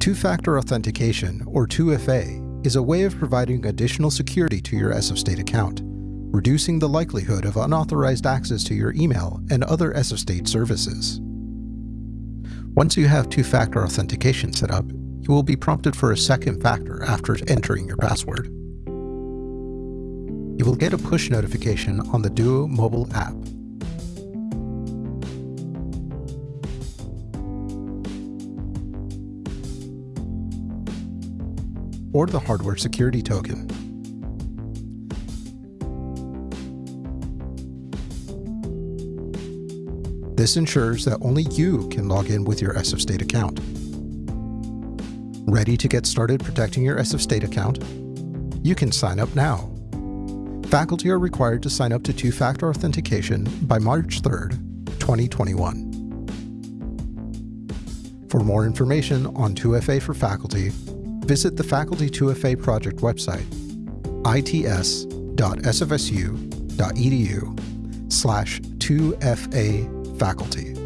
Two-factor authentication, or 2FA, is a way of providing additional security to your SF State account, reducing the likelihood of unauthorized access to your email and other SF State services. Once you have two-factor authentication set up, you will be prompted for a second factor after entering your password. You will get a push notification on the Duo mobile app. Or the hardware security token. This ensures that only you can log in with your SF State account. Ready to get started protecting your SF State account? You can sign up now. Faculty are required to sign up to two-factor authentication by March 3rd, 2021. For more information on 2FA for faculty, visit the Faculty 2FA project website, its.sfsu.edu slash 2FA faculty.